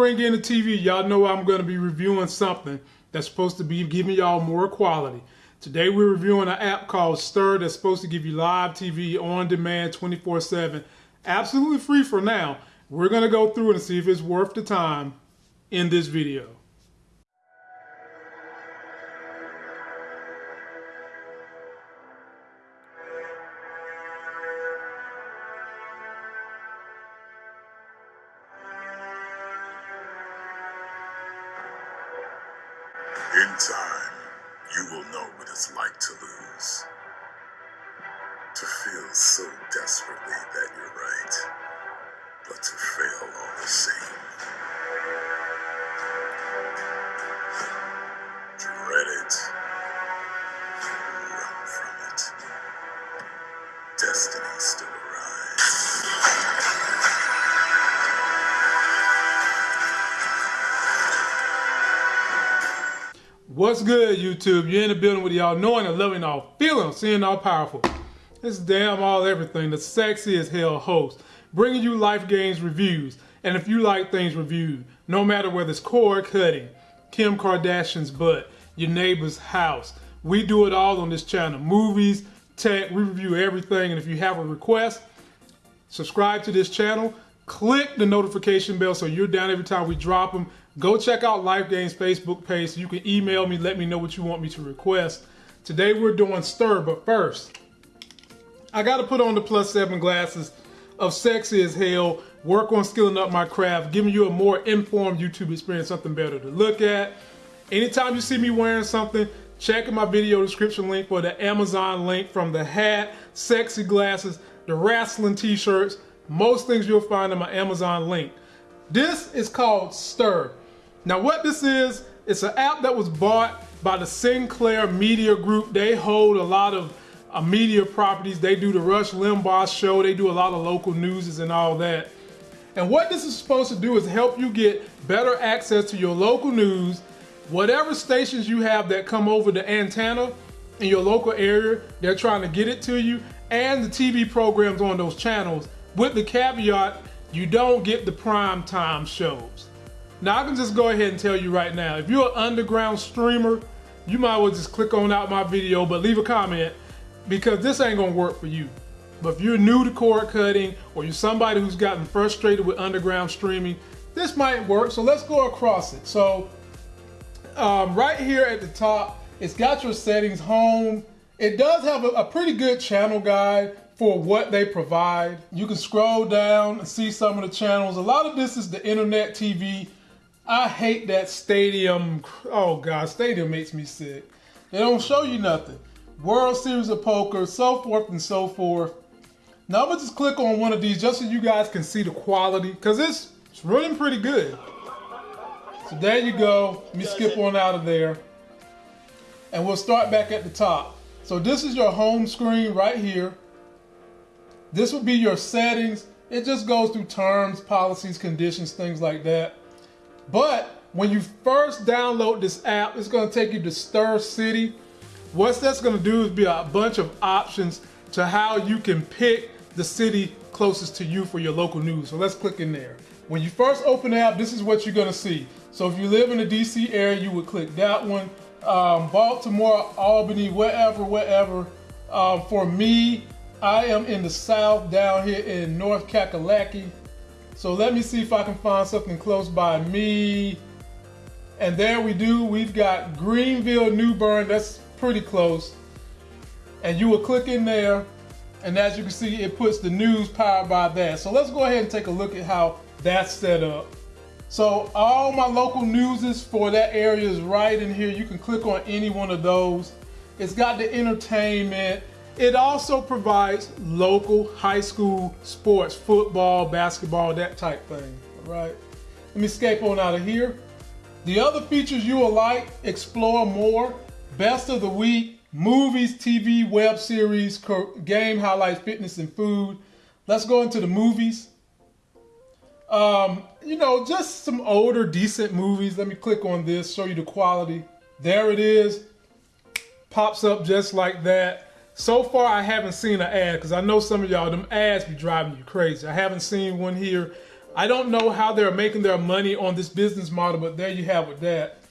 bring in the TV, y'all know I'm going to be reviewing something that's supposed to be giving y'all more quality. Today we're reviewing an app called Stirr that's supposed to give you live TV on demand 24-7. Absolutely free for now. We're going to go through and see if it's worth the time in this video. In time, you will know what it's like to lose. To feel so desperately that you're right, but to fail all the same. What's good, YouTube? You're in the building with y'all knowing and loving all, feeling, seeing all powerful. This damn all everything, the sexy as hell host, bringing you life games reviews. And if you like things reviewed, no matter whether it's cord cutting, Kim Kardashian's butt, your neighbor's house, we do it all on this channel. Movies, tech, we review everything. And if you have a request, subscribe to this channel, click the notification bell so you're down every time we drop them. Go check out Life Games Facebook page you can email me, let me know what you want me to request. Today we're doing Stirr, but first, I got to put on the plus seven glasses of sexy as hell, work on skilling up my craft, giving you a more informed YouTube experience, something better to look at. Anytime you see me wearing something, check in my video description link for the Amazon link from the hat, sexy glasses, the wrestling t-shirts, most things you'll find in my Amazon link. This is called Stirr. Now what this is, it's an app that was bought by the Sinclair Media Group. They hold a lot of uh, media properties. They do the Rush Limbaugh show. They do a lot of local newses and all that. And what this is supposed to do is help you get better access to your local news, whatever stations you have that come over the antenna in your local area, they're trying to get it to you, and the TV programs on those channels, with the caveat, you don't get the prime time shows. Now I can just go ahead and tell you right now, if you're an underground streamer, you might as well just click on out my video, but leave a comment because this ain't gonna work for you. But if you're new to cord cutting or you're somebody who's gotten frustrated with underground streaming, this might work. So let's go across it. So um, right here at the top, it's got your settings home. It does have a, a pretty good channel guide for what they provide. You can scroll down and see some of the channels. A lot of this is the internet TV. I hate that stadium. Oh God, stadium makes me sick. They don't show you nothing. World Series of Poker, so forth and so forth. Now I'm gonna just click on one of these just so you guys can see the quality, cause it's, it's running pretty good. So there you go. Let me skip on out of there. And we'll start back at the top. So this is your home screen right here. This would be your settings. It just goes through terms, policies, conditions, things like that. But when you first download this app, it's gonna take you to Stirr City. What that's gonna do is be a bunch of options to how you can pick the city closest to you for your local news. So let's click in there. When you first open the app, this is what you're gonna see. So if you live in the DC area, you would click that one. Um, Baltimore, Albany, wherever, wherever. Um, for me, I am in the South down here in North Kakalaki. So let me see if I can find something close by me. And there we do, we've got Greenville, New Bern, that's pretty close. And you will click in there, and as you can see, it puts the news powered by that. So let's go ahead and take a look at how that's set up. So all my local newses for that area is right in here. You can click on any one of those. It's got the entertainment. It also provides local high school sports, football, basketball, that type thing, all right? Let me escape on out of here. The other features you will like, explore more, best of the week, movies, TV, web series, game highlights, fitness, and food. Let's go into the movies. Um, you know, just some older, decent movies. Let me click on this, show you the quality. There it is. Pops up just like that. So far, I haven't seen an ad because I know some of y'all, them ads be driving you crazy. I haven't seen one here. I don't know how they're making their money on this business model, but there you have with that.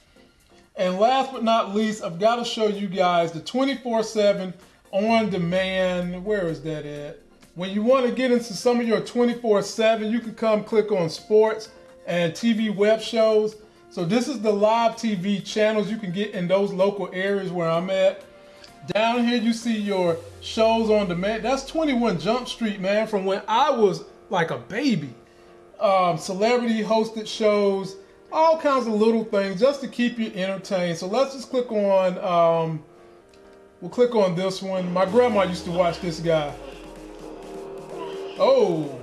And last but not least, I've got to show you guys the 24-7 on demand. Where is that at? When you want to get into some of your 24-7, you can come click on sports and TV web shows. So this is the live TV channels you can get in those local areas where I'm at. Down here you see your shows on demand. That's 21 Jump Street, man, from when I was like a baby. Um, celebrity hosted shows, all kinds of little things just to keep you entertained. So let's just click on, um, we'll click on this one. My grandma used to watch this guy. Oh,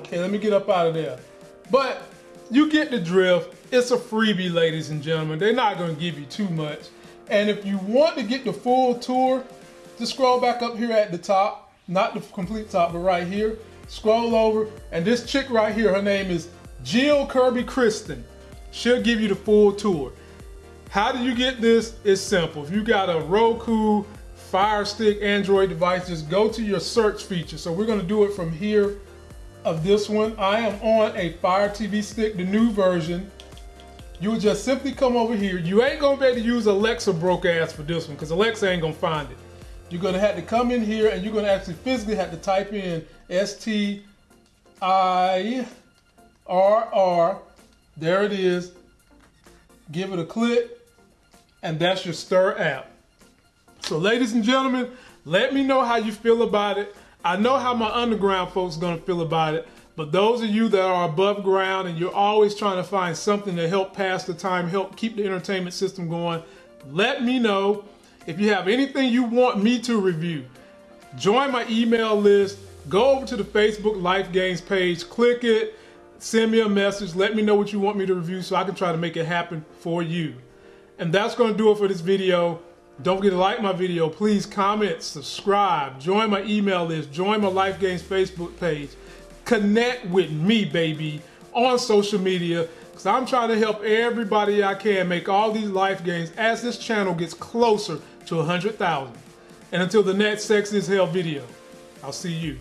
okay, let me get up out of there. But you get the drift. It's a freebie, ladies and gentlemen. They're not going to give you too much. And if you want to get the full tour, just scroll back up here at the top. Not the complete top, but right here. Scroll over. And this chick right here, her name is Jill Kirby Kristen. She'll give you the full tour. How do you get this? It's simple. If you got a Roku, Fire Stick, Android device, just go to your search feature. So we're to do it from here of this one. I am on a Fire TV stick, the new version. You just simply come over here. You ain't gonna be able to use Alexa broke ass for this one because Alexa ain't gonna find it. You're gonna have to come in here and you're gonna actually physically have to type in S-T-I-R-R. There it is. Give it a click and that's your Stirr app. So ladies and gentlemen, let me know how you feel about it. I know how my underground folks gonna feel about it, but those of you that are above ground and you're always trying to find something to help pass the time, help keep the entertainment system going, let me know. If you have anything you want me to review, join my email list, go over to the Facebook Life Games page, click it, send me a message, let me know what you want me to review so I can try to make it happen for you. And that's going to do it for this video. Don't forget to like my video. Please comment, subscribe, join my email list, join my Life Games Facebook page. Connect with me, baby, on social media because I'm trying to help everybody I can make all these life games as this channel gets closer to 100,000. And until the next Sex is Hell video, I'll see you.